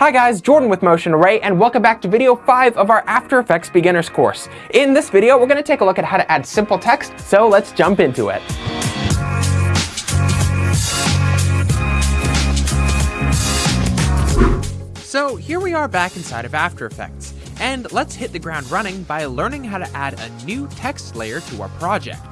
Hi guys, Jordan with Motion Array, and welcome back to video 5 of our After Effects Beginners course. In this video, we're going to take a look at how to add simple text, so let's jump into it. So here we are back inside of After Effects, and let's hit the ground running by learning how to add a new text layer to our project.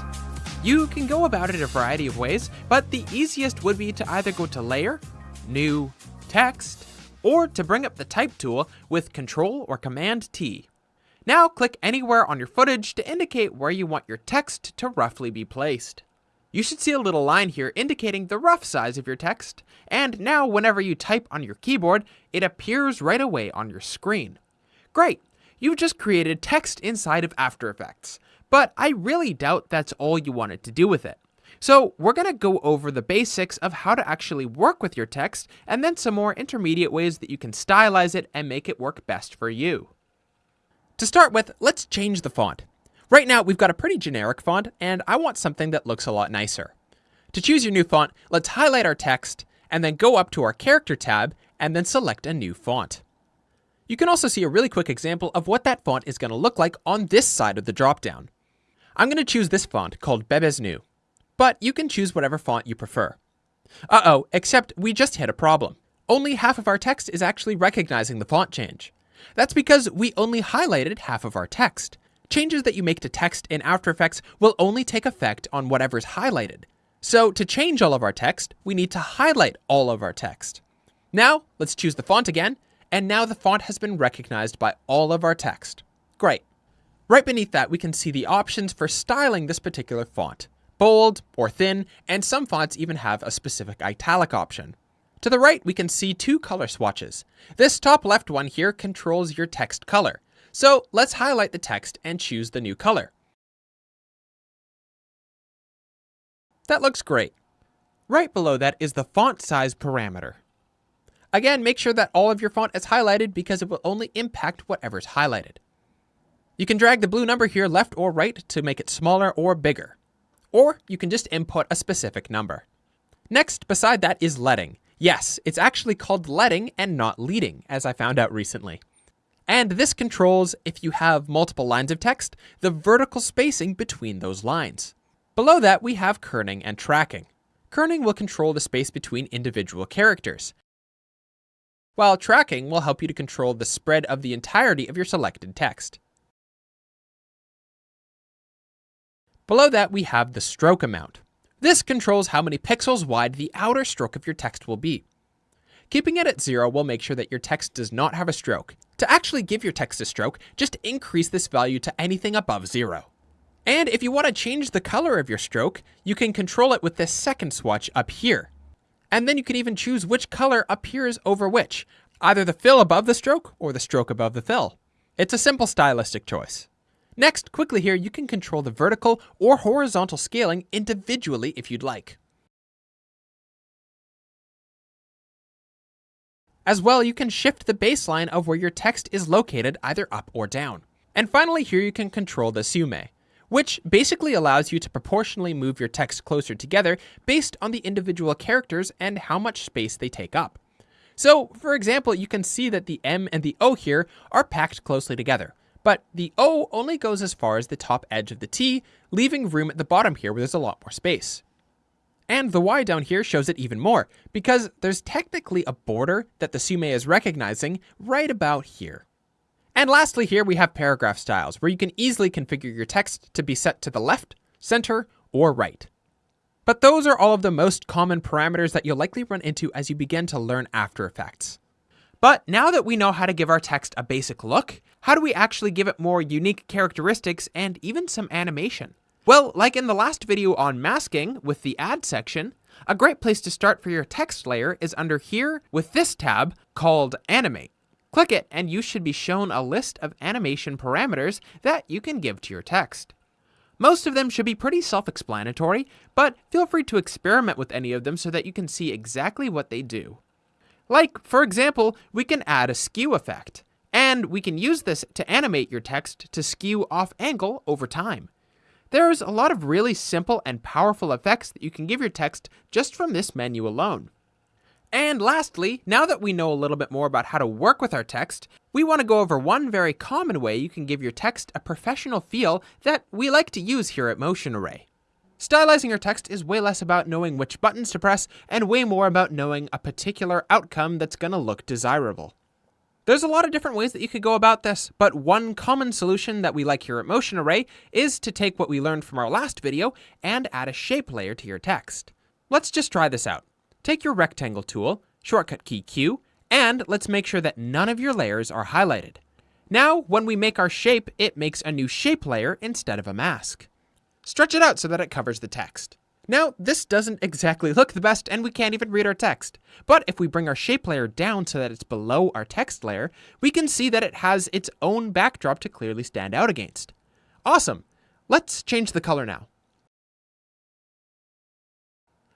You can go about it a variety of ways, but the easiest would be to either go to Layer, New, Text, or to bring up the Type tool with Control or Command T. Now click anywhere on your footage to indicate where you want your text to roughly be placed. You should see a little line here indicating the rough size of your text, and now whenever you type on your keyboard, it appears right away on your screen. Great, you've just created text inside of After Effects, but I really doubt that's all you wanted to do with it. So we're going to go over the basics of how to actually work with your text and then some more intermediate ways that you can stylize it and make it work best for you. To start with, let's change the font. Right now, we've got a pretty generic font, and I want something that looks a lot nicer. To choose your new font, let's highlight our text, and then go up to our Character tab, and then select a new font. You can also see a really quick example of what that font is going to look like on this side of the dropdown. I'm going to choose this font called Bebas Neue but you can choose whatever font you prefer. Uh-oh, except we just hit a problem. Only half of our text is actually recognizing the font change. That's because we only highlighted half of our text. Changes that you make to text in After Effects will only take effect on whatever's highlighted. So to change all of our text, we need to highlight all of our text. Now, let's choose the font again, and now the font has been recognized by all of our text. Great. Right beneath that, we can see the options for styling this particular font bold or thin, and some fonts even have a specific italic option. To the right, we can see two color swatches. This top left one here controls your text color. So let's highlight the text and choose the new color. That looks great. Right below that is the font size parameter. Again, make sure that all of your font is highlighted because it will only impact whatever's highlighted. You can drag the blue number here left or right to make it smaller or bigger or you can just input a specific number. Next, beside that is leading. Yes, it's actually called leading and not leading, as I found out recently. And this controls, if you have multiple lines of text, the vertical spacing between those lines. Below that, we have kerning and tracking. Kerning will control the space between individual characters, while tracking will help you to control the spread of the entirety of your selected text. Below that, we have the stroke amount. This controls how many pixels wide the outer stroke of your text will be. Keeping it at zero will make sure that your text does not have a stroke. To actually give your text a stroke, just increase this value to anything above zero. And if you want to change the color of your stroke, you can control it with this second swatch up here. And then you can even choose which color appears over which, either the fill above the stroke or the stroke above the fill. It's a simple stylistic choice. Next, quickly here, you can control the vertical or horizontal scaling individually if you'd like. As well, you can shift the baseline of where your text is located either up or down. And finally, here you can control the Tsume, which basically allows you to proportionally move your text closer together based on the individual characters and how much space they take up. So, for example, you can see that the M and the O here are packed closely together, but the O only goes as far as the top edge of the T, leaving room at the bottom here where there's a lot more space. And the Y down here shows it even more, because there's technically a border that the Tsume is recognizing right about here. And lastly here we have paragraph styles, where you can easily configure your text to be set to the left, center, or right. But those are all of the most common parameters that you'll likely run into as you begin to learn After Effects. But now that we know how to give our text a basic look, how do we actually give it more unique characteristics and even some animation? Well, like in the last video on masking with the add section, a great place to start for your text layer is under here with this tab called animate. Click it and you should be shown a list of animation parameters that you can give to your text. Most of them should be pretty self-explanatory, but feel free to experiment with any of them so that you can see exactly what they do. Like, for example, we can add a skew effect, and we can use this to animate your text to skew off angle over time. There's a lot of really simple and powerful effects that you can give your text just from this menu alone. And lastly, now that we know a little bit more about how to work with our text, we want to go over one very common way you can give your text a professional feel that we like to use here at Motion Array. Stylizing your text is way less about knowing which buttons to press and way more about knowing a particular outcome that's going to look desirable. There's a lot of different ways that you could go about this, but one common solution that we like here at Motion Array is to take what we learned from our last video and add a shape layer to your text. Let's just try this out. Take your rectangle tool, shortcut key Q, and let's make sure that none of your layers are highlighted. Now, when we make our shape, it makes a new shape layer instead of a mask. Stretch it out so that it covers the text. Now, this doesn't exactly look the best and we can't even read our text. But if we bring our shape layer down so that it's below our text layer, we can see that it has its own backdrop to clearly stand out against. Awesome! Let's change the color now.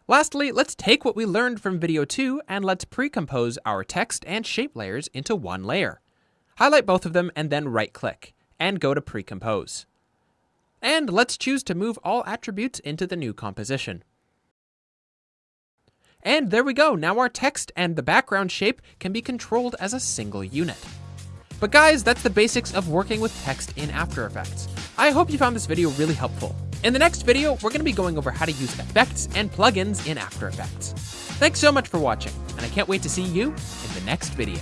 Lastly, let's take what we learned from video 2 and let's pre-compose our text and shape layers into one layer. Highlight both of them and then right-click, and go to pre-compose. And let's choose to move all attributes into the new composition. And there we go, now our text and the background shape can be controlled as a single unit. But guys, that's the basics of working with text in After Effects. I hope you found this video really helpful. In the next video, we're going to be going over how to use effects and plugins in After Effects. Thanks so much for watching, and I can't wait to see you in the next video.